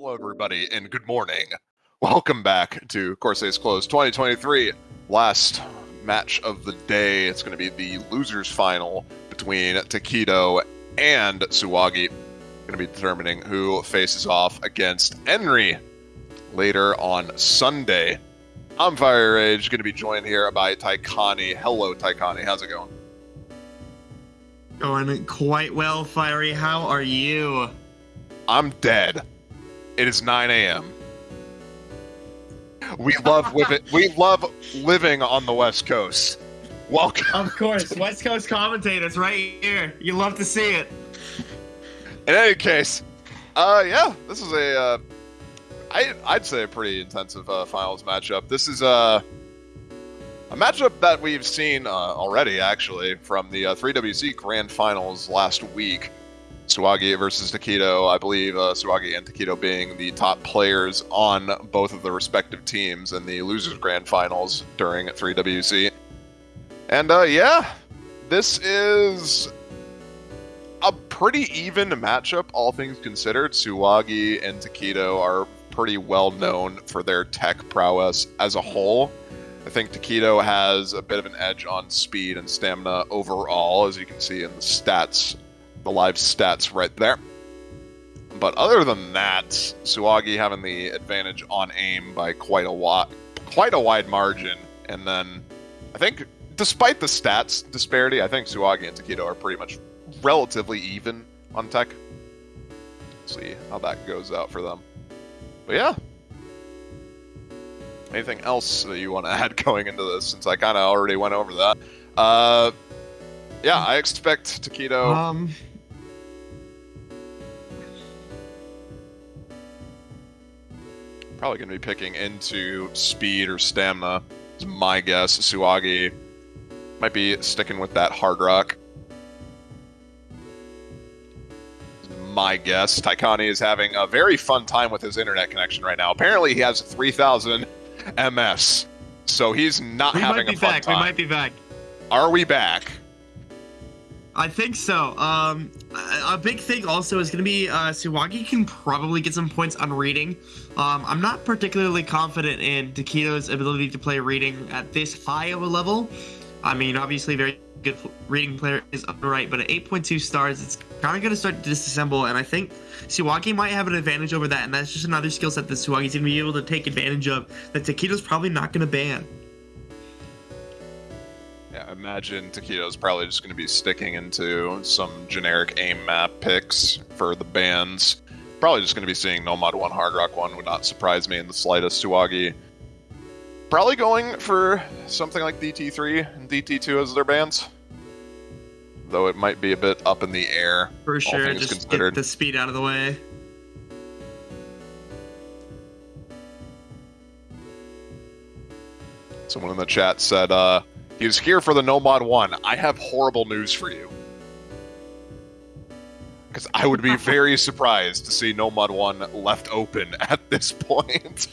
Hello, everybody, and good morning. Welcome back to Corsace Close 2023. Last match of the day. It's going to be the losers final between Taquito and Suwagi. Going to be determining who faces off against Henry later on Sunday. I'm Fire Rage, going to be joined here by Taikani. Hello, Taikani. How's it going? Going quite well, Fiery. How are you? I'm dead. It is 9 a.m. We love living. we love living on the West Coast. Welcome. Of course, West Coast commentators right here. You love to see it. In any case, uh, yeah, this is a, uh, I, I'd say a pretty intensive uh, finals matchup. This is uh, a matchup that we've seen uh, already, actually, from the uh, 3WC Grand Finals last week. Suwagi versus Taquito. I believe uh, Suwagi and Taquito being the top players on both of the respective teams in the Losers Grand Finals during 3WC. And uh, yeah, this is a pretty even matchup, all things considered. Suwagi and Taquito are pretty well known for their tech prowess as a whole. I think Taquito has a bit of an edge on speed and stamina overall, as you can see in the stats the live stats right there. But other than that, Suwagi having the advantage on aim by quite a lot, quite a wide margin. And then I think, despite the stats disparity, I think Suwagi and Taquito are pretty much relatively even on tech. see how that goes out for them. But yeah. Anything else that you want to add going into this, since I kind of already went over that? Uh, yeah, I expect Taquito. Um, Probably going to be picking into speed or stamina. It's my guess. Suwagi might be sticking with that hard rock. My guess. Taikani is having a very fun time with his internet connection right now. Apparently, he has 3,000 MS, so he's not we having might be a fun back. time. We might be back. Are we back? I think so. Um, a, big thing also is going to be uh, Suwagi can probably get some points on reading. Um, I'm not particularly confident in Taquito's ability to play reading at this high of a level. I mean, obviously, very good reading player is right, but at 8.2 stars, it's kind of going to start to disassemble, and I think Suwagi might have an advantage over that, and that's just another skill set that Suwagi's going to be able to take advantage of that Taquito's probably not going to ban. Imagine Taquito's probably just going to be sticking into some generic aim map picks for the bands. Probably just going to be seeing Nomad 1, Hard Rock 1 would not surprise me in the slightest. Suwagi probably going for something like DT3 and DT2 as their bands. Though it might be a bit up in the air. For sure, just considered. get the speed out of the way. Someone in the chat said, uh, was here for the Nomad 1. I have horrible news for you. Because I would be very surprised to see Nomad 1 left open at this point.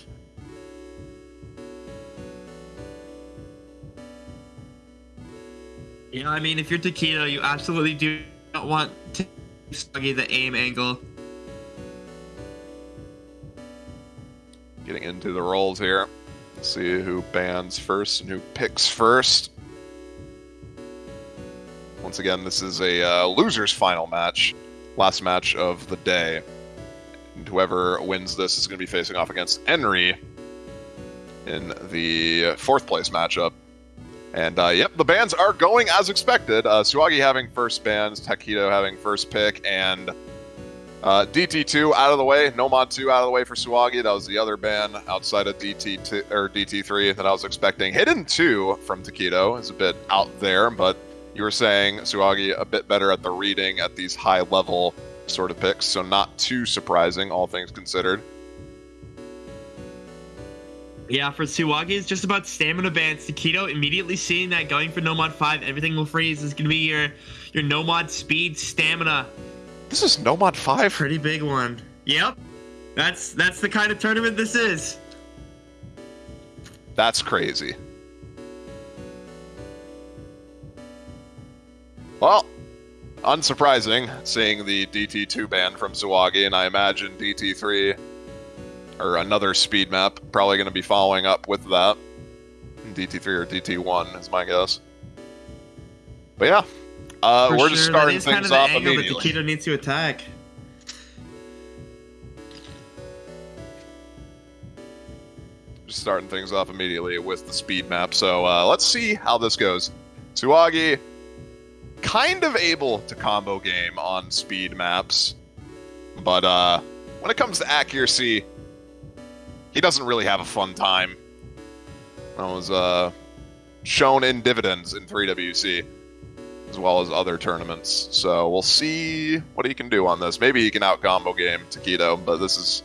Yeah, I mean, if you're Taquito, you absolutely do not want to Suwagi the aim angle. Getting into the rolls here. Let's see who bans first and who picks first. Once again, this is a uh, loser's final match. Last match of the day. And whoever wins this is going to be facing off against Henry in the fourth place matchup. And uh, yep, the bans are going as expected. Uh, Suwagi having first bans, Taquito having first pick, and uh, DT2 out of the way, Nomad 2 out of the way for Suwagi. That was the other ban outside of DT2 or DT3 that I was expecting. Hidden 2 from Taquito is a bit out there, but you were saying Suwagi a bit better at the reading at these high level sort of picks, so not too surprising, all things considered. Yeah, for Suwagi, it's just about stamina bans. Taquito immediately seeing that going for Nomad 5, everything will freeze. is going to be your your Nomad speed stamina. This is Nomad 5? Pretty big one. Yep. That's that's the kind of tournament this is. That's crazy. Well, unsurprising, seeing the DT2 ban from Suwagi, and I imagine DT3 or another speed map. Probably going to be following up with that. DT3 or DT1 is my guess. But yeah, uh, we're sure, just starting is kind things of the off angle immediately. that Taquito needs to attack. Just starting things off immediately with the speed map. So uh, let's see how this goes. Suwagi, kind of able to combo game on speed maps, but uh, when it comes to accuracy, he doesn't really have a fun time. That was uh, shown in dividends in 3WC, as well as other tournaments. So we'll see what he can do on this. Maybe he can out combo game Taquito, but this is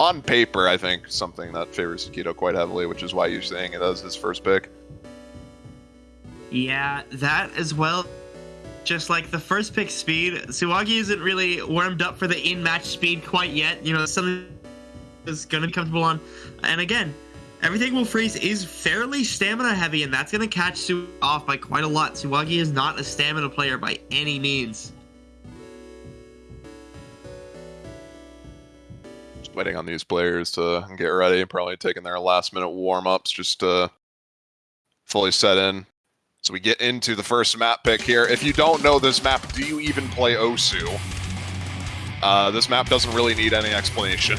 on paper, I think, something that favors Taquito quite heavily, which is why you're saying it as his first pick. Yeah, that as well. Just like the first pick speed, Suwagi isn't really warmed up for the in-match speed quite yet. You know, something is going to be comfortable on. And again, everything will freeze is fairly stamina heavy, and that's going to catch Su off by quite a lot. Suwagi is not a stamina player by any means. Just waiting on these players to get ready, probably taking their last minute warm ups just to fully set in. So we get into the first map pick here. If you don't know this map, do you even play Osu? Uh, this map doesn't really need any explanation.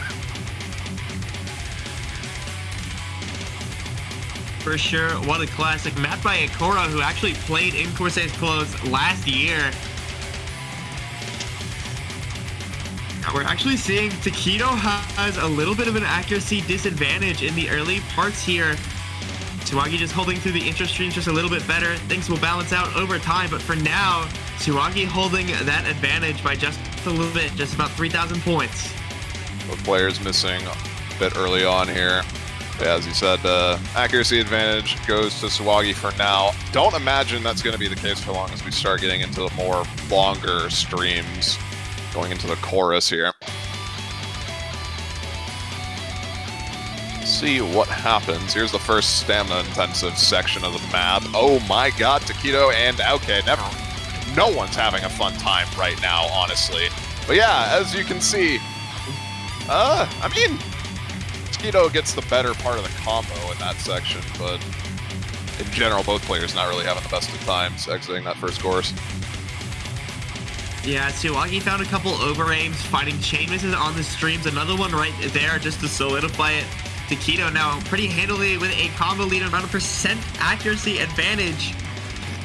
For sure, what a classic. map by Akora, who actually played in Corsace Close last year. We're actually seeing Taquito has a little bit of an accuracy disadvantage in the early parts here. Suwagi just holding through the intro streams just a little bit better. Things will balance out over time, but for now, Suwagi holding that advantage by just a little bit, just about 3,000 points. Both players missing a bit early on here. As you said, uh, accuracy advantage goes to Suwagi for now. Don't imagine that's going to be the case for long as we start getting into the more longer streams, going into the chorus here. See what happens. Here's the first stamina-intensive section of the map. Oh my god, Taquito and okay, never. No one's having a fun time right now, honestly. But yeah, as you can see, uh, I mean, Taquito gets the better part of the combo in that section, but in general, both players not really having the best of times exiting that first course. Yeah, Suwagi found a couple over aims, fighting chain misses on the streams. Another one right there just to solidify it. Taquito now pretty handily with a combo lead around a percent accuracy advantage.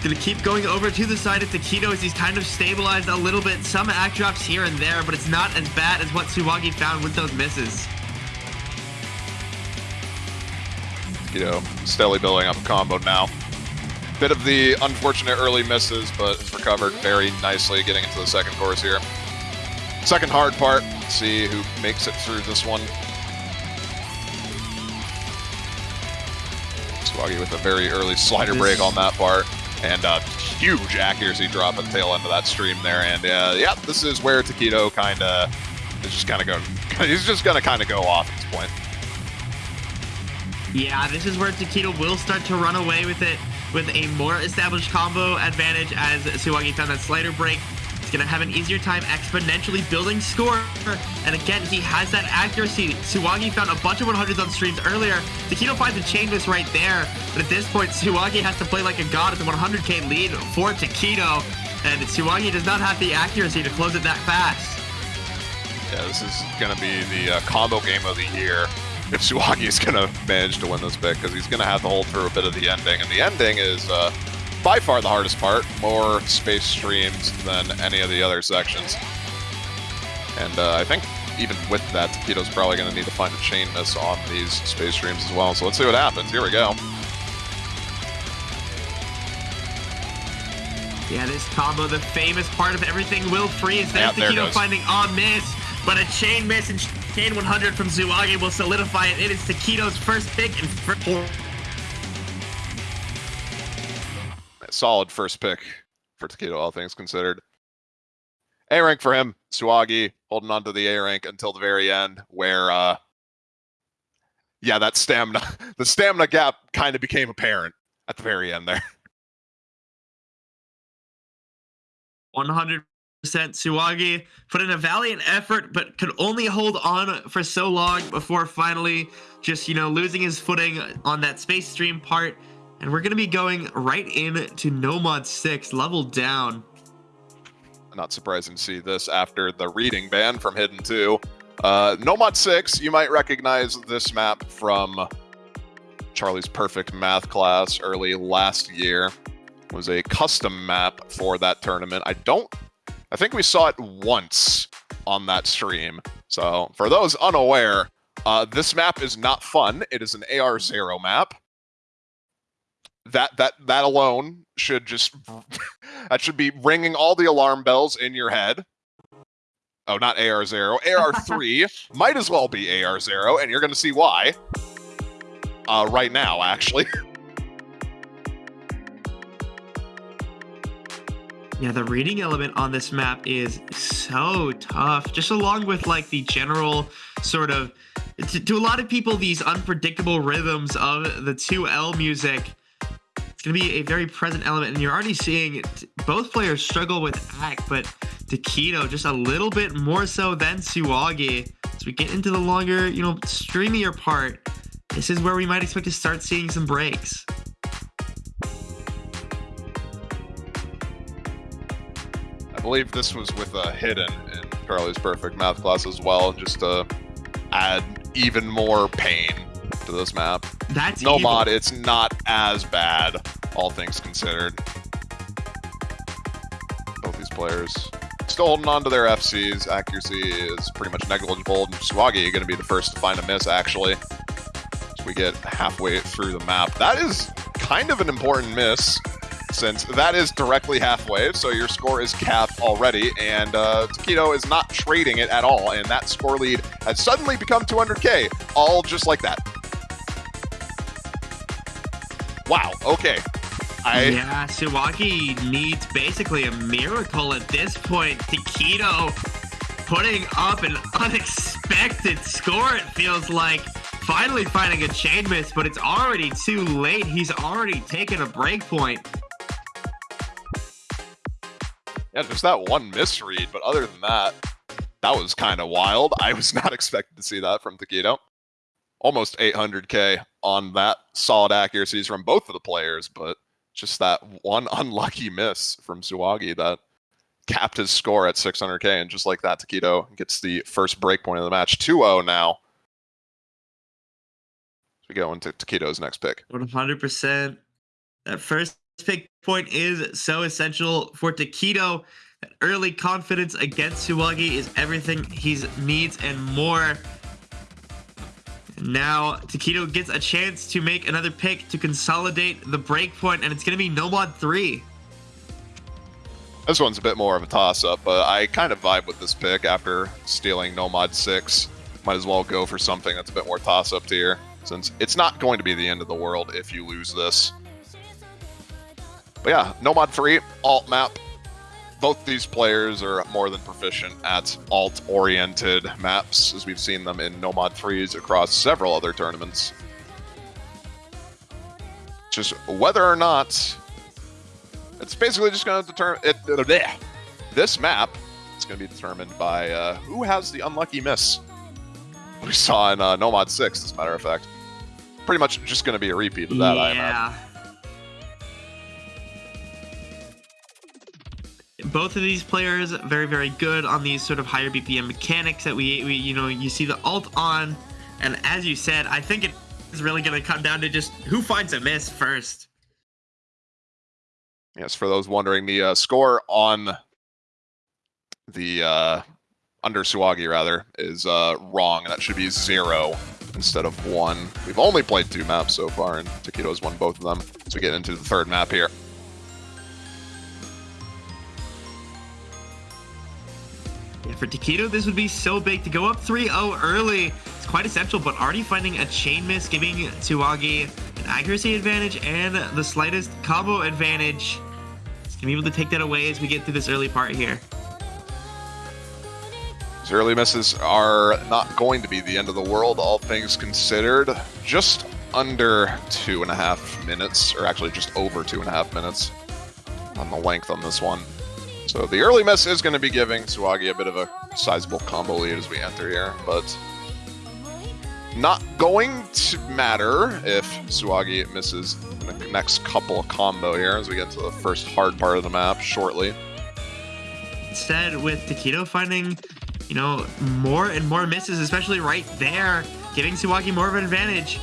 Gonna keep going over to the side of Taquito as he's kind of stabilized a little bit. Some act drops here and there, but it's not as bad as what Suwagi found with those misses. Taquito steadily building up a combo now. Bit of the unfortunate early misses, but has recovered very nicely getting into the second course here. Second hard part, see who makes it through this one. With a very early slider break on that part, and a huge accuracy drop at the tail end of that stream there. And uh, yeah, this is where Taquito kind of is just kind of going. He's just gonna kind of go off at this point. Yeah, this is where Taquito will start to run away with it with a more established combo advantage as Suwagi found that slider break. He's going to have an easier time exponentially building score. And again, he has that accuracy. Suwagi found a bunch of 100s on streams earlier. Taquito finds a chain miss right there. But at this point, Suwagi has to play like a god at the 100k lead for Taquito. And Suwagi does not have the accuracy to close it that fast. Yeah, this is going to be the uh, combo game of the year if Suwagi is going to manage to win this pick because he's going to have to hold through a bit of the ending. And the ending is uh, by far the hardest part. More space streams than any of the other sections. And uh, I think even with that, Taquito's probably going to need to find a chain miss on these space streams as well. So let's see what happens. Here we go. Yeah, this combo, the famous part of everything will freeze. There's Yeah, Taquito finding a miss, but a chain miss and chain 100 from Suwagi will solidify it. It is Taquito's first pick and first Solid first pick for Taquito, all things considered. A rank for him. Suwagi holding on to the A rank until the very end, where uh yeah, that stamina the stamina gap kind of became apparent at the very end there. 100% Suwagi put in a valiant effort, but could only hold on for so long before finally just, you know, losing his footing on that space stream part. And we're going to be going right in to Nomad 6, level down. Not surprising to see this after the reading ban from Hidden 2. Uh, Nomad 6, you might recognize this map from Charlie's Perfect Math class early last year. It was a custom map for that tournament. I don't I think we saw it once on that stream. So for those unaware, uh, this map is not fun. It is an AR0 map. That that that alone should just that should be ringing all the alarm bells in your head. Oh, not AR0. AR3 might as well be AR0, and you're going to see why. Uh, right now, actually. Yeah, the reading element on this map is so tough. Just along with like the general sort of to, to a lot of people these unpredictable rhythms of the 2L music. It's going to be a very present element and you're already seeing both players struggle with act, but Taquito just a little bit more so than Suwagi. As we get into the longer, you know, streamier part, this is where we might expect to start seeing some breaks. I believe this was with a hidden in Charlie's Perfect Math class as well, just to add even more pain to this map. That's no evil. mod. It's not as bad, all things considered. Both these players still holding on to their FCs. Accuracy is pretty much negligible. Suwagi going to be the first to find a miss, actually. As we get halfway through the map. That is kind of an important miss since that is directly halfway, so your score is capped already, and uh, Taquito is not trading it at all, and that score lead has suddenly become 200k, all just like that. Wow, okay. I... Yeah, Suwagi needs basically a miracle at this point. Taquito putting up an unexpected score, it feels like. Finally finding a chain miss, but it's already too late. He's already taken a break point. Yeah, just that one misread, but other than that, that was kind of wild. I was not expecting to see that from Taquito. Almost 800k on that solid accuracies from both of the players, but just that one unlucky miss from Suwagi that capped his score at 600k, and just like that, Taquito gets the first break point of the match. 2-0 now. we go into Taquito's next pick. 100%. That first pick point is so essential for Taquito. That early confidence against Suwagi is everything he needs and more. Now, Taquito gets a chance to make another pick to consolidate the breakpoint, and it's going to be Nomad 3. This one's a bit more of a toss-up, but I kind of vibe with this pick after stealing Nomad 6. Might as well go for something that's a bit more toss-up tier, since it's not going to be the end of the world if you lose this. But yeah, Nomad 3, alt map. Both these players are more than proficient at alt-oriented maps, as we've seen them in Nomad 3s across several other tournaments. Just whether or not... It's basically just going to determine... This map is going to be determined by uh, who has the unlucky miss. We saw in uh, Nomad 6, as a matter of fact. Pretty much just going to be a repeat of that, yeah. I imagine. Both of these players very very good on these sort of higher bpm mechanics that we, we you know you see the alt on. And as you said i think it is really going to come down to just who finds a miss first. Yes for those wondering the uh, score on the uh, under suwagi rather is uh, wrong that should be zero instead of one. We've only played two maps so far and taquito's won both of them. So we get into the third map here Yeah, for Taquito, this would be so big. To go up 3-0 early It's quite essential, but already finding a chain miss, giving Suwagi an accuracy advantage and the slightest combo advantage. He's going to be able to take that away as we get through this early part here. These early misses are not going to be the end of the world, all things considered. Just under two and a half minutes, or actually just over two and a half minutes on the length on this one. So the early miss is going to be giving Suwagi a bit of a sizable combo lead as we enter here, but not going to matter if Suwagi misses the next couple of combo here as we get to the first hard part of the map shortly. Instead, with Taquito finding, you know, more and more misses, especially right there, giving Suwagi more of an advantage.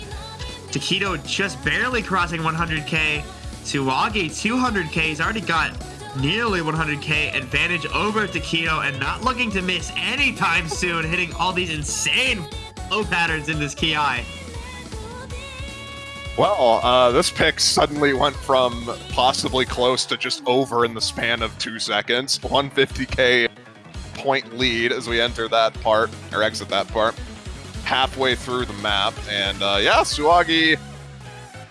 Taquito just barely crossing 100k. Suwagi 200k. He's already got nearly 100k advantage over Taquito and not looking to miss anytime soon, hitting all these insane flow patterns in this Ki. Well, uh, this pick suddenly went from possibly close to just over in the span of two seconds. 150k point lead as we enter that part, or exit that part, halfway through the map. And uh, yeah, Suwagi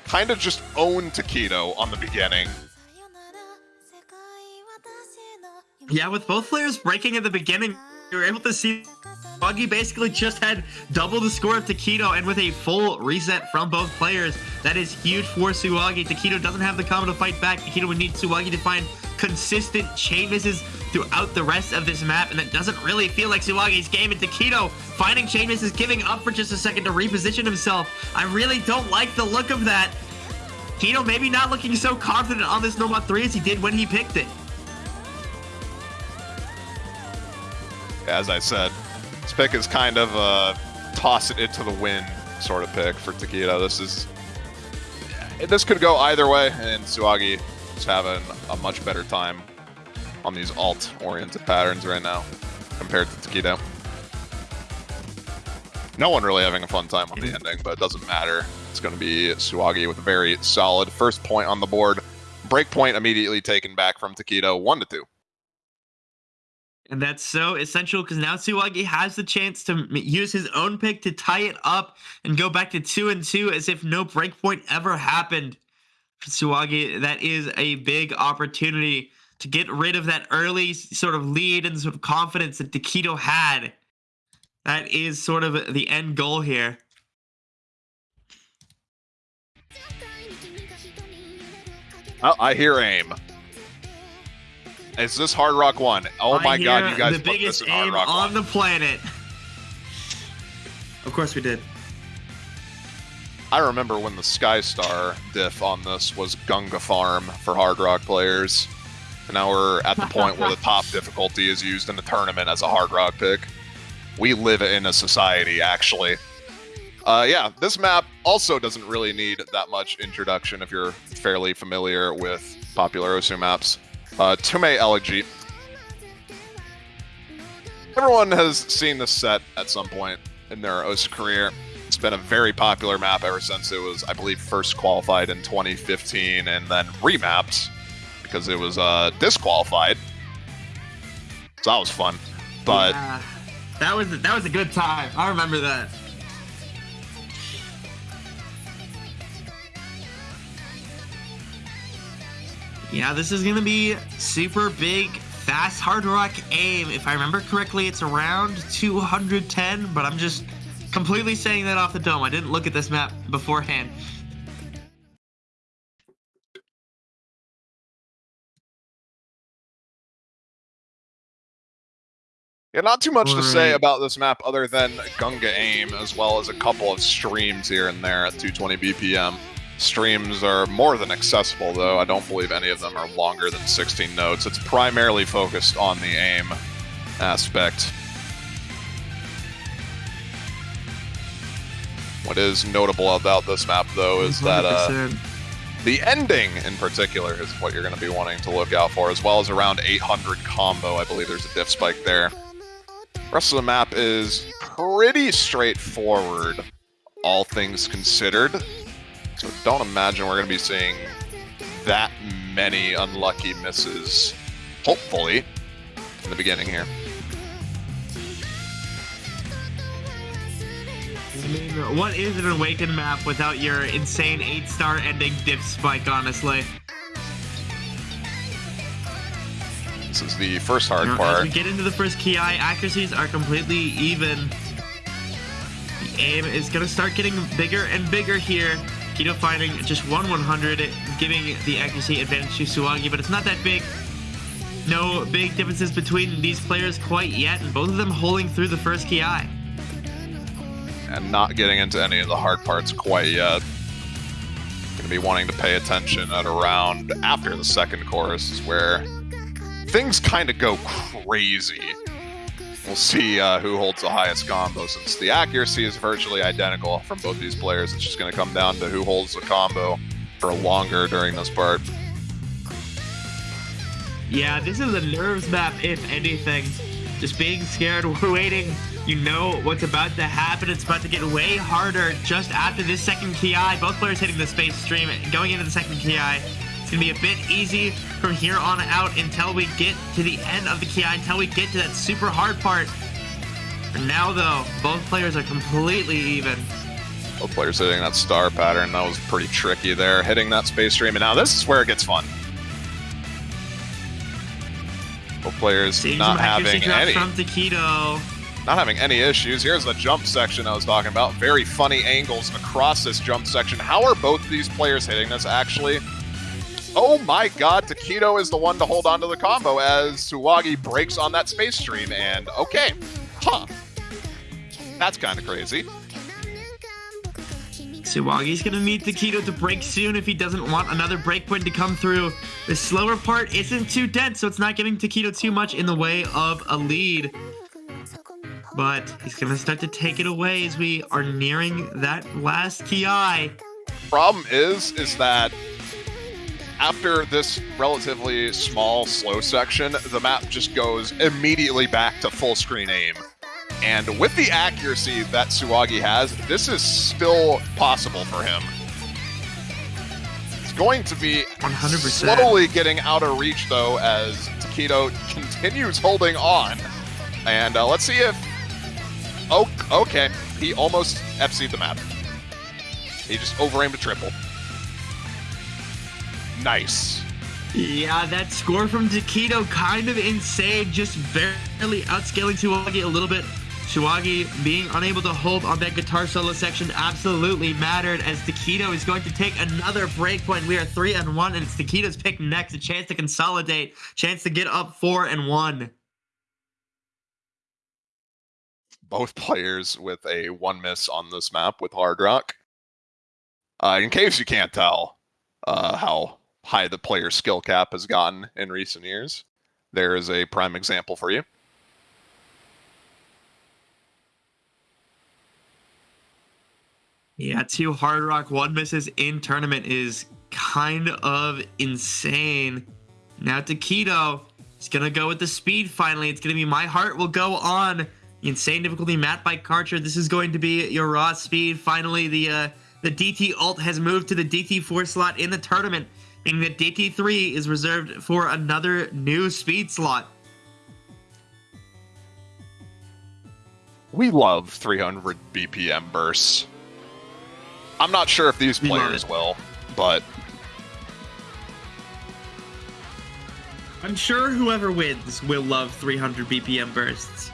kind of just owned Taquito on the beginning. Yeah, with both players breaking at the beginning, you were able to see Buggy basically just had double the score of Taquito, and with a full reset from both players, that is huge for Suwagi. Taquito doesn't have the combo to fight back. Taquito would need Suwagi to find consistent chain misses throughout the rest of this map, and that doesn't really feel like Suwagi's game. And Taquito finding chain misses, giving up for just a second to reposition himself. I really don't like the look of that. Taquito maybe not looking so confident on this Nomad 3 as he did when he picked it. As I said, this pick is kind of a toss it into the wind sort of pick for Taquito. This is this could go either way, and Suwagi is having a much better time on these alt-oriented patterns right now compared to Taquito. No one really having a fun time on the mm-hmm. ending, but it doesn't matter. It's going to be Suwagi with a very solid first point on the board. Break point immediately taken back from Taquito, one to two. And that's so essential because now Suwagi has the chance to use his own pick to tie it up and go back to two and two as if no breakpoint ever happened. For Suwagi, that is a big opportunity to get rid of that early sort of lead and sort of confidence that Taquito had. That is sort of the end goal here. Oh, I hear aim. Is this Hard Rock One? Oh my God, you guys the biggest aim on 1. the planet. Of course we did. I remember when the Skystar diff on this was Gunga Farm for Hard Rock players. And now we're at the point where the top difficulty is used in the tournament as a Hard Rock pick. We live in a society, actually. Uh, yeah, this map also doesn't really need that much introduction if you're fairly familiar with popular Osu maps. Uh, Tume Elegy. Everyone has seen this set at some point in their Osu career. It's been a very popular map ever since it was, I believe, first qualified in 2015 and then remapped because it was uh, disqualified. So that was fun. But yeah, that was that was a good time. I remember that. Yeah, this is going to be super big, fast hard rock aim. If I remember correctly, it's around 210, but I'm just completely saying that off the dome. I didn't look at this map beforehand. Yeah, not too much to say about this map other than Gunga aim, as well as a couple of streams here and there at 220 BPM. Streams are more than accessible, though. I don't believe any of them are longer than 16 notes. It's primarily focused on the aim aspect. What is notable about this map, though, is 100%. that uh, the ending in particular is what you're going to be wanting to look out for, as well as around 800 combo. I believe there's a diff spike there. The rest of the map is pretty straightforward, all things considered. So don't imagine we're going to be seeing that many unlucky misses, hopefully, in the beginning here. I mean, what is an Awakened map without your insane 8-star ending dip spike, honestly? This is the first hard now, part. As we get into the first Ki, accuracies are completely even. The aim is going to start getting bigger and bigger here. Taquito finding just one 100, giving the accuracy advantage to Suwagi, but it's not that big. no big differences between these players quite yet, and both of them holding through the first ki. And not getting into any of the hard parts quite yet. Gonna be wanting to pay attention at around after the second chorus is where things kind of go crazy. We'll see uh, who holds the highest combo since the accuracy is virtually identical from both these players. It's just going to come down to who holds the combo for longer during this part. Yeah, this is a nerves map, if anything. Just being scared, we're waiting. You know what's about to happen. It's about to get way harder just after this second ki. Both players hitting the space stream, going into the second ki. It's going to be a bit easy from here on out until we get to the end of the ki, until we get to that super hard part. Now, though, both players are completely even. Both players hitting that star pattern. That was pretty tricky there, hitting that space stream. And now this is where it gets fun. Both players Seeing not having any from Taquito. not having any issues. Here's the jump section I was talking about. Very funny angles across this jump section. How are both these players hitting this actually? Oh my god, Taquito is the one to hold on to the combo as Suwagi breaks on that space stream, and okay. Huh. That's kind of crazy. Suwagi's gonna meet Taquito to break soon if he doesn't want another breakpoint to come through. The slower part isn't too dense, so it's not giving Taquito too much in the way of a lead. But he's gonna start to take it away as we are nearing that last ki. Problem is, is that after this relatively small, slow section, the map just goes immediately back to full screen aim. And with the accuracy that Suwagi has, this is still possible for him. It's going to be 100%. slowly getting out of reach, though, as Taquito continues holding on. And uh, let's see if. Oh, okay. He almost FC'd the map. He just overaimed a triple. Nice. Yeah, that score from Taquito kind of insane, just barely outscaling Suwagi a little bit. Suwagi being unable to hold on that guitar solo section absolutely mattered as Taquito is going to take another breakpoint. We are three and one, and it's Taquito's pick next. A chance to consolidate, chance to get up four and one. Both players with a one miss on this map with Hard Rock. Uh, in case you can't tell uh, how high the player skill cap has gotten in recent years, there is a prime example for you. Yeah, two Hard Rock one misses in tournament is kind of insane. Now Taquito is gonna go with the speed finally. It's gonna be My Heart Will Go On. The insane difficulty Matt by Karcher. This is going to be your raw speed. Finally, the uh, the DT alt has moved to the DT4 slot in the tournament, that DT3 is reserved for another new speed slot. We love 300 BPM bursts. I'm not sure if these players will, but I'm sure whoever wins will love 300 BPM bursts.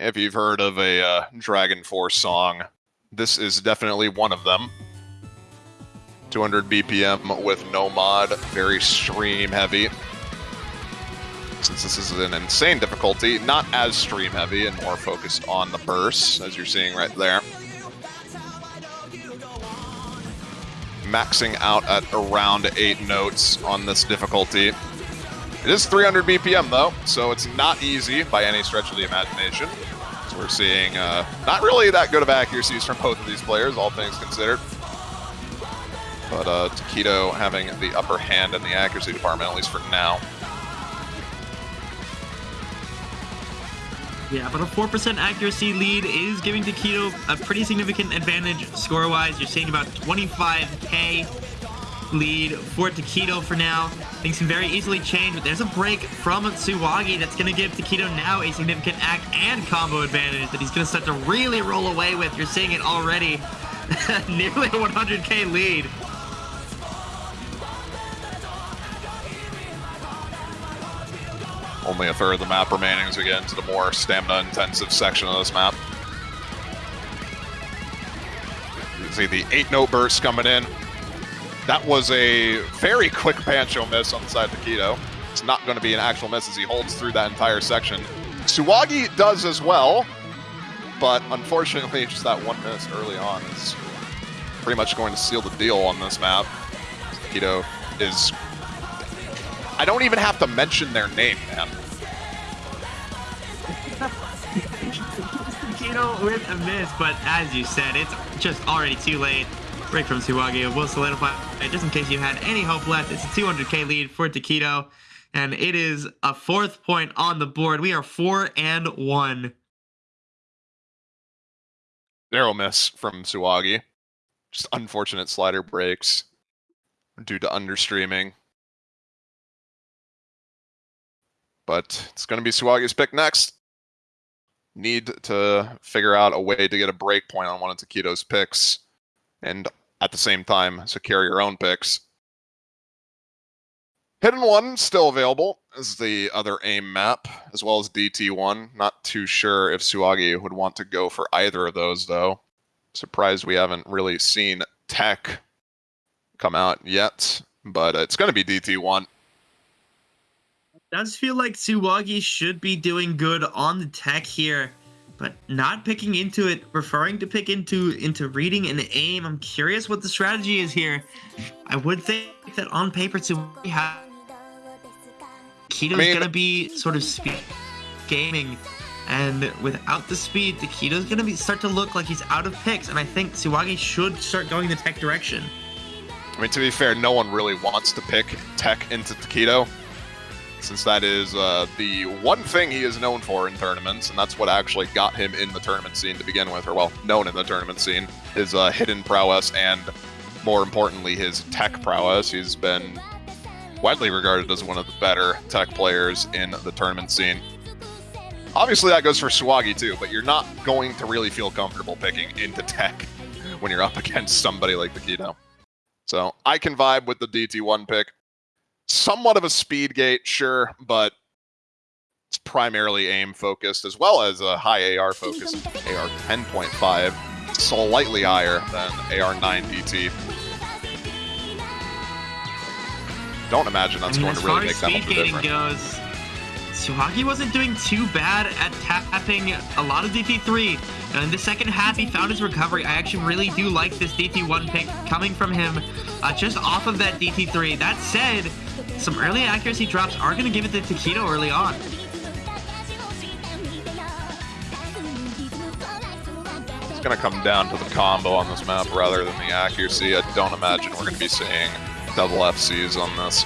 If you've heard of a uh, Dragon Force song, this is definitely one of them. 200 BPM with no mod, very stream heavy. Since this is an insane difficulty, not as stream heavy and more focused on the bursts, as you're seeing right there. Maxing out at around 8 notes on this difficulty. It is 300 BPM though, so it's not easy by any stretch of the imagination. So we're seeing uh, not really that good of accuracies from both of these players, all things considered. But uh, Taquito having the upper hand in the accuracy department, at least for now. Yeah, but a 4% accuracy lead is giving Taquito a pretty significant advantage score-wise. You're seeing about 25k lead for Taquito for now. Things can very easily change, but there's a break from Suwagi that's going to give Taquito now a significant act and combo advantage that he's going to start to really roll away with. You're seeing it already. Nearly a 100k lead. Only a third of the map remaining as we get into the more stamina-intensive section of this map. You can see the eight-note burst coming in. That was a very quick Pancho miss on the side of Taquito. It's not going to be an actual miss as he holds through that entire section. Suwagi does as well, but unfortunately, just that one miss early on is pretty much going to seal the deal on this map. Taquito is... I don't even have to mention their name, man. Taquito with a miss, but as you said, it's just already too late. Break from Suwagi will solidify just in case you had any hope left. It's a 200k lead for Taquito, and it is a fourth point on the board. We are four and one. Narrow miss from Suwagi. Just unfortunate slider breaks due to understreaming. But it's going to be Suwagi's pick next. Need to figure out a way to get a break point on one of Taquito's picks. And at the same time, secure your own picks. Hidden One still available is the other aim map, as well as DT1. Not too sure if Suwagi would want to go for either of those, though. Surprised we haven't really seen Tech come out yet, but it's going to be DT1. does feel like Suwagi should be doing good on the tech here, but not picking into it, referring to pick into into reading and aim. I'm curious what the strategy is here. I would think that on paper Suwagi has Kito's I mean- gonna be sort of speed gaming. And without the speed, Taquito's gonna be start to look like he's out of picks, and I think Suwagi should start going the tech direction. I mean, to be fair, no one really wants to pick Tech into Taquito, since that is uh, the one thing he is known for in tournaments, and that's what actually got him in the tournament scene to begin with, or well, known in the tournament scene, his uh, hidden prowess and, more importantly, his tech prowess. He's been widely regarded as one of the better tech players in the tournament scene. Obviously, that goes for Swaggy too, but you're not going to really feel comfortable picking into tech when you're up against somebody like Taquito. So I can vibe with the DT1 pick. Somewhat of a speed gate, sure, but it's primarily aim focused as well as a high AR focus. AR 10.5, slightly higher than AR 9 DT. Don't imagine that's I mean, going to really make that much gating difference. goes, Suwagi wasn't doing too bad at tapping a lot of DT3. And in the second half, he found his recovery. I actually really do like this DT1 pick coming from him uh, just off of that DT3. That said, some early accuracy drops are going to give it to Taquito early on. It's going to come down to the combo on this map rather than the accuracy. I don't imagine we're going to be seeing double FCs on this.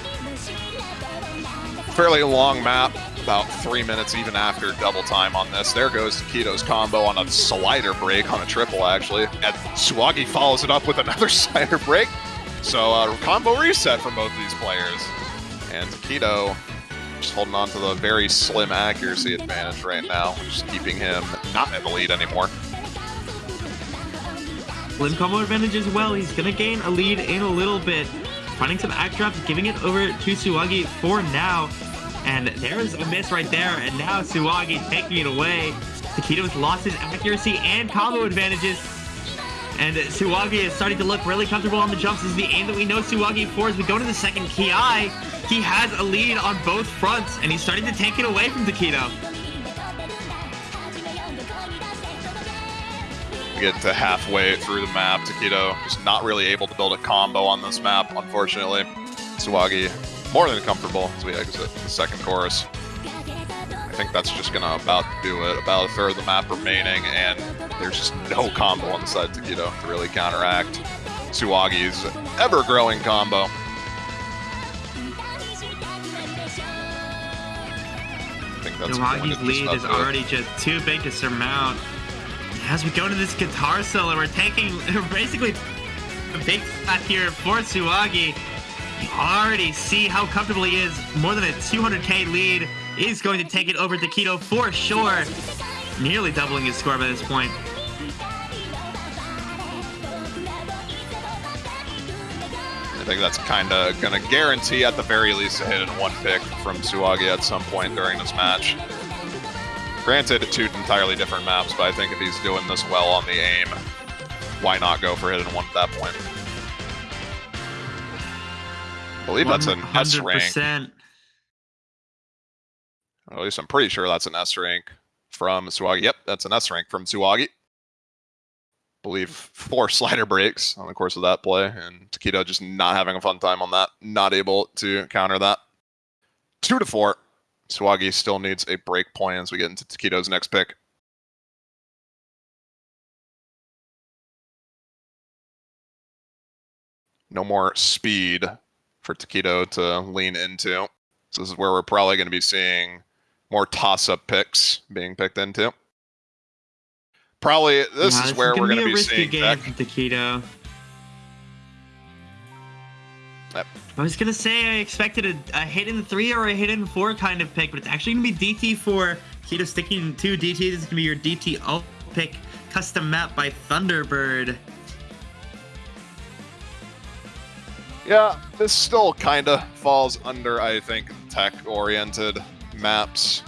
Fairly long map, about three minutes even after double time on this. There goes Taquito's combo on a slider break, on a triple actually. And Suwagi follows it up with another slider break. So uh, combo reset for both these players. And Taquito just holding on to the very slim accuracy advantage right now, is keeping him not in the lead anymore. Slim combo advantage as well. He's going to gain a lead in a little bit. Finding some act drops, giving it over to Suwagi for now. And there's a miss right there. And now Suwagi taking it away. Taquito's lost his accuracy and combo advantages. And Suwagi is starting to look really comfortable on the jumps. This is the aim that we know Suwagi for as we go to the second Ki. He has a lead on both fronts, and he's starting to take it away from Taquito. We get to halfway through the map. Taquito just not really able to build a combo on this map, unfortunately. Suwagi more than comfortable as we exit the second chorus. I think that's just gonna about do it. About a third of the map remaining, and there's just no combo on the side of Taquito to really counteract Suwagi's ever-growing combo. I think that's going to Suwagi's lead is already just too big to surmount. As we go to this guitar solo, we're taking basically a big shot here for Suwagi. You already see how comfortable he is. More than a 200k lead is going to take it over to Keto for sure. Nearly doubling his score by this point. Think that's kind of going to guarantee, at the very least, a Hidden One pick from Suwagi at some point during this match. Granted, two entirely different maps, but I think if he's doing this well on the aim, why not go for Hidden One at that point? I believe that's an S rank. 100%. At least I'm pretty sure that's an S rank from Suwagi. Yep, that's an S rank from Suwagi. Believe four slider breaks on the course of that play, and Taquito just not having a fun time on that, not able to counter that. Two to four. Suwagi still needs a break point as we get into Taquito's next pick. No more speed for Taquito to lean into. So this is where we're probably going to be seeing more toss-up picks being picked into. Probably this Yeah, is where we're gonna be be risky seeing game Taquito. Yep. I was gonna say I expected a, a Hidden three or a Hidden four kind of pick, but it's actually gonna be DT four. Taquito sticking to DT. This is gonna be your DT alt pick, custom map by Thunderbird. Yeah, this still kind of falls under, I think, tech-oriented maps.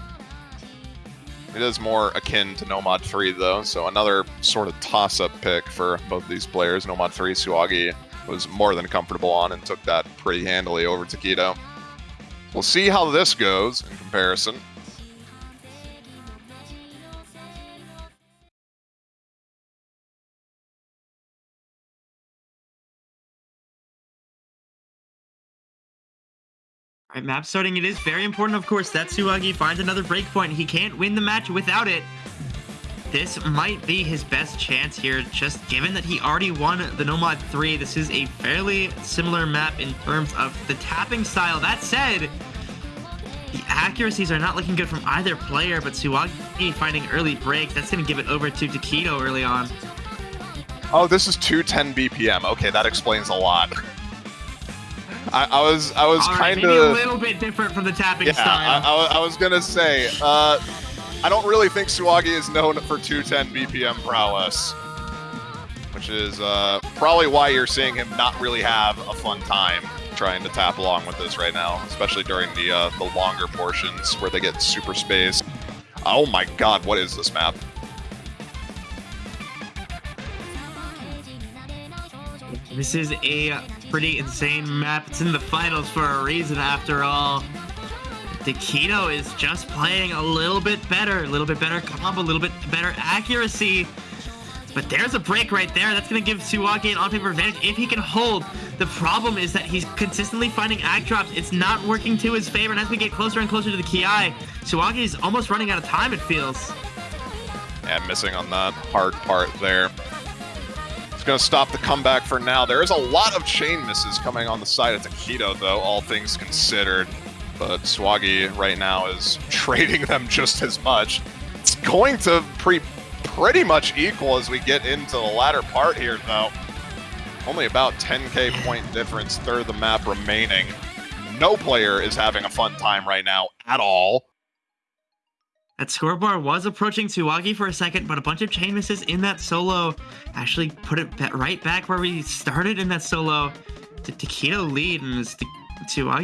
It is more akin to Nomad 3, though, so another sort of toss-up pick for both these players. Nomad 3, Suwagi was more than comfortable on and took that pretty handily over Taquito. We'll see how this goes in comparison. All right, map starting. It is very important, of course, that Suwagi finds another breakpoint. He can't win the match without it. This might be his best chance here, just given that he already won the Nomad 3. This is a fairly similar map in terms of the tapping style. That said, the accuracies are not looking good from either player, but Suwagi finding early breaks, that's going to give it over to Taquito early on. Oh, this is 210 BPM. Okay, that explains a lot. I, I was I was right, kind maybe a little bit different from the tapping Yeah, style. I, I was gonna say, uh, I don't really think Suwagi is known for 210 BPM prowess, which is uh, probably why you're seeing him not really have a fun time trying to tap along with this right now, especially during the uh, the longer portions where they get super spaced. Oh my God, what is this map? This is a pretty insane map. It's in the finals for a reason, after all. Taquito is just playing a little bit better, a little bit better combo, a little bit better accuracy. But there's a break right there. That's going to give Suwagi an on-paper advantage if he can hold. The problem is that he's consistently finding act drops. It's not working to his favor. And as we get closer and closer to the Ki, Suwagi is almost running out of time, it feels. Yeah, missing on that hard part there. Going to stop the comeback for now. There is a lot of chain misses coming on the side of Taquito, though, all things considered. But Suwagi right now is trading them just as much. It's going to pre pretty much equal as we get into the latter part here, though. Only about 10k point difference, third of the map remaining. No player is having a fun time right now at all. That scoreboard was approaching Suwagi for a second, but a bunch of chain misses in that solo actually put it right back where we started in that solo. The Taquito lead, and as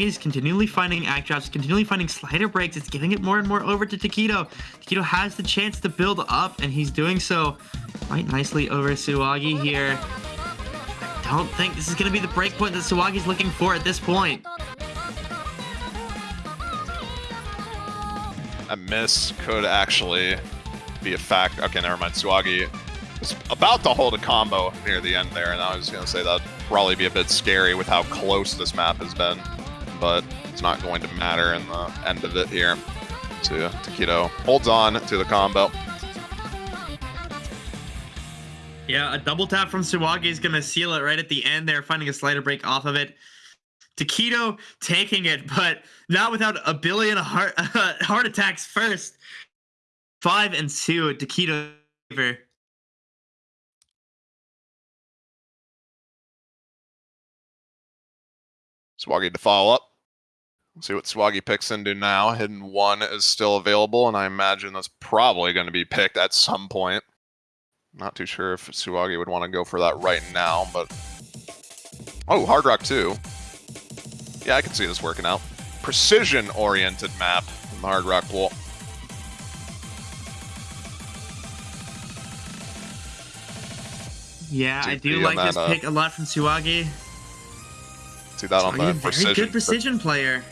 is continually finding act drops, continually finding slider breaks. It's giving it more and more over to Taquito. Taquito has the chance to build up, and he's doing so quite nicely over Suwagi here. I don't think this is going to be the break point that Suwagi's looking for at this point. A miss could actually be a fact. Okay, never mind. Suwagi was about to hold a combo near the end there, and I was going to say that'd probably be a bit scary with how close this map has been, but it's not going to matter in the end of it here. So Taquito holds on to the combo. Yeah, a double tap from Suwagi is going to seal it right at the end there, finding a slider break off of it. Taquito taking it, but not without a billion heart heart attacks first. Five and two, Taquito. Suwagi to follow up. See what Suwagi picks into now. Hidden one is still available, and I imagine that's probably going to be picked at some point. Not too sure if Suwagi would want to go for that right now, but Oh, Hard Rock 2. Yeah, I can see this working out. Precision-oriented map in the Hard Rock pool. Yeah, I do like this uh, pick a lot from Suwagi. See that on the very precision. good precision player.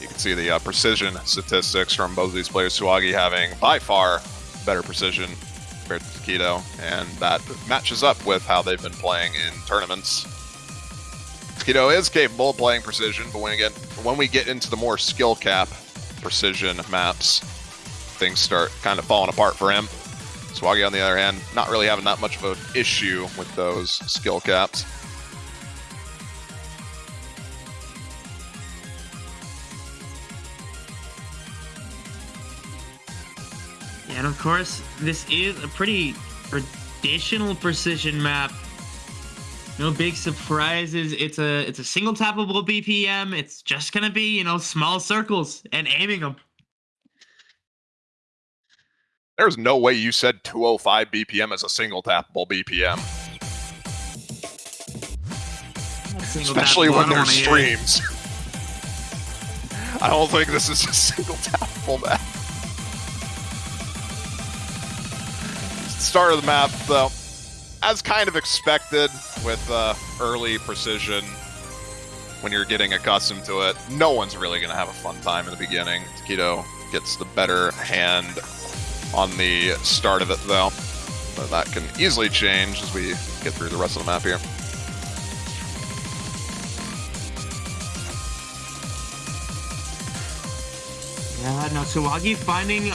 You can see the uh, precision statistics from both of these players. Suwagi having by far better precision compared to Taquito, and that matches up with how they've been playing in tournaments. Taquito is capable of playing precision, but when get when we get into the more skill cap precision maps, things start kind of falling apart for him. Suwagi, on the other hand, not really having that much of an issue with those skill caps. And of course, this is a pretty traditional precision map. No big surprises. It's a it's a single tappable BPM. It's just gonna be you know small circles and aiming them. There's no way you said 205 BPM as a single tappable BPM, Single especially tappable, when there's wanna hear it. streams. I don't think this is a single tappable map. Start of the map, though, as kind of expected with uh, early precision. When you're getting accustomed to it, no one's really going to have a fun time in the beginning. Taquito gets the better hand on the start of it, though. But that can easily change as we get through the rest of the map here. Yeah, no, Suwagi finding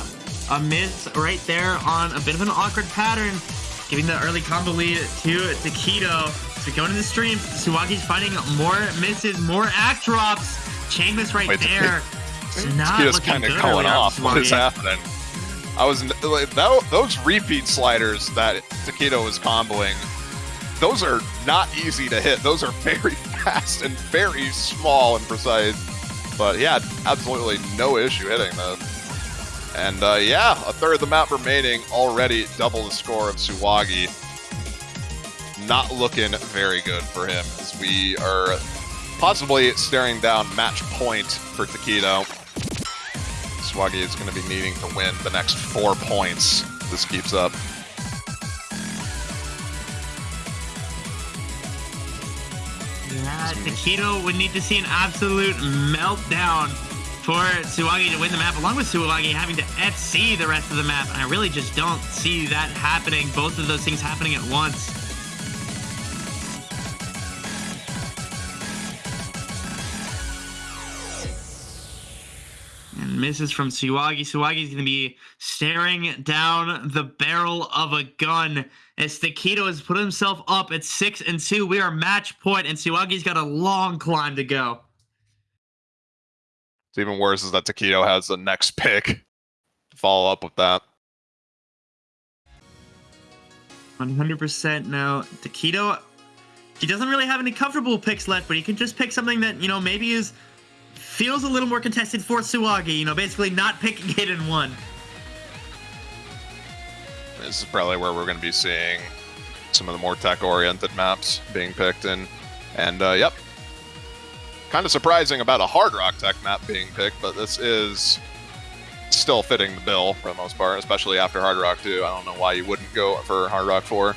a miss right there on a bit of an awkward pattern, giving the early combo lead to Taquito. So going to the stream, Suwagi's finding more misses, more act drops. Chain miss right Wait, there. It's not Taquito's kind of going off. What is happening? I was like, that, those repeat sliders that Taquito was comboing. Those are not easy to hit. Those are very fast and very small and precise. But yeah, absolutely no issue hitting those. And uh, yeah, a third of the map remaining, already double the score of Suwagi. Not looking very good for him as we are possibly staring down match point for Taquito. Suwagi is going to be needing to win the next four points. if This keeps up. Yeah, Taquito would need to see an absolute meltdown for Suwagi to win the map, along with Suwagi having to FC the rest of the map. And I really just don't see that happening, both of those things happening at once. And misses from Suwagi. Suwagi's going to be staring down the barrel of a gun as Taquito has put himself up at six and two. We are match point, and Suwagi's got a long climb to go. It's even worse is that Taquito has the next pick to follow up with that. 100% no. Taquito, he doesn't really have any comfortable picks left, but he can just pick something that, you know, maybe is feels a little more contested for Suwagi. You know, basically not picking it in one. This is probably where we're going to be seeing some of the more tech-oriented maps being picked in. And uh, yep, kind of surprising about a hard rock tech map being picked, but this is still fitting the bill for the most part, especially after hard rock 2. I don't know why you wouldn't go for hard rock 4.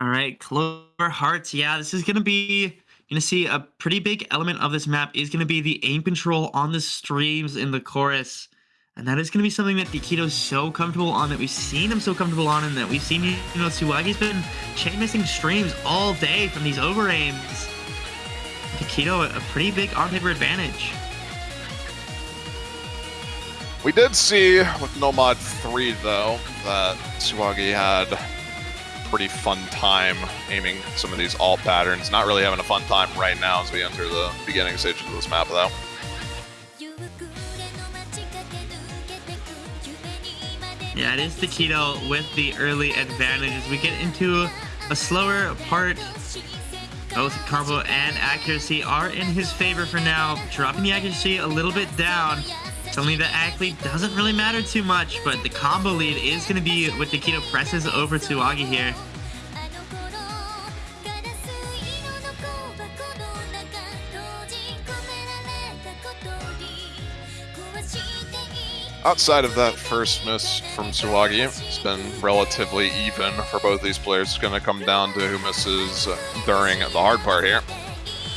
All right, Clover Hearts. Yeah, this is going to be going to see a pretty big element of this map is going to be the aim control on the streams in the chorus. And that is going to be something that Taquito's so comfortable on, that we've seen him so comfortable on, and that we've seen, you know, Suwagi's been chain missing streams all day from these over aims. Taquito, a pretty big on paper advantage. We did see with Nomad 3, though, that Suwagi had pretty fun time aiming some of these alt patterns. Not really having a fun time right now as we enter the beginning stages of this map, though. Yeah, it is Taquito with the early advantages. we get into a slower part Both combo and accuracy are in his favor for now, dropping the accuracy a little bit down. Only the act lead doesn't really matter too much, but the combo lead is going to be what Taquito presses over to Suwagi here. Outside of that first miss from Suwagi, it's been relatively even for both these players. It's going to come down to who misses during the hard part here.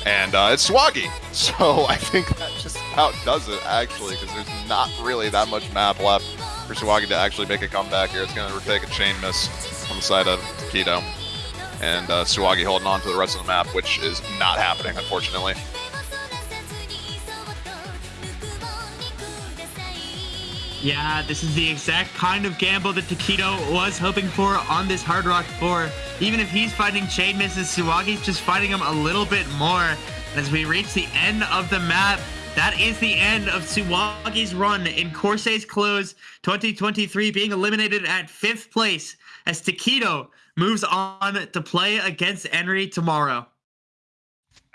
And uh, it's Suwagi. So I think that just about does it, actually, because there's not really that much map left for Suwagi to actually make a comeback here. It's going to take a chain miss on the side of Taquito. And uh, Suwagi holding on to the rest of the map, which is not happening, unfortunately. Yeah, this is the exact kind of gamble that Taquito was hoping for on this Hard Rock 4. Even if he's fighting chain misses, Suwagi's just fighting him a little bit more. And as we reach the end of the map, that is the end of Suwagi's run in Corsace Closed 2023, being eliminated at fifth place as Taquito moves on to play against Henry tomorrow.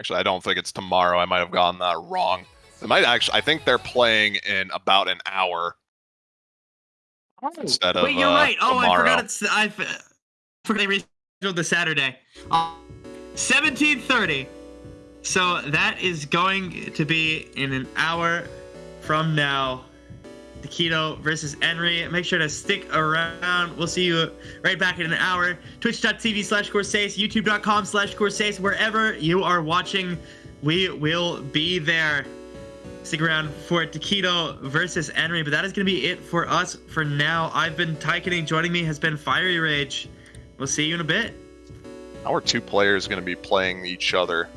Actually, I don't think it's tomorrow. I might have gotten that uh, wrong. It might actually. I think they're playing in about an hour instead of Wait, you're uh, right. Oh, I forgot it's I f- forgot they rescheduled the Saturday. Uh, 17:30. So that is going to be in an hour from now. Taquito versus Henry. Make sure to stick around. We'll see you right back in an hour. Twitch.tv slash Corsace, YouTube.com slash Corsace, wherever you are watching, we will be there. Stick around for Taquito versus Henry, but that is going to be it for us for now. I've been Tykening. Joining me has been Fiery Rage. We'll see you in a bit. How are two players going to be playing each other?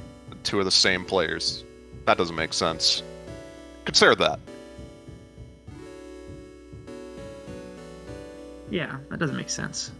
Two of the same players. That doesn't make sense. Consider that. Yeah, that doesn't make sense.